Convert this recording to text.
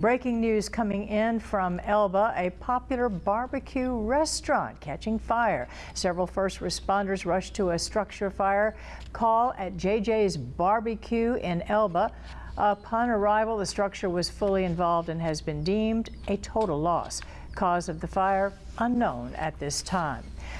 Breaking news coming in from Elba, a popular barbecue restaurant catching fire. Several first responders rushed to a structure fire call at JJ's Barbecue in Elba. Upon arrival, the structure was fully involved and has been deemed a total loss. Cause of the fire unknown at this time.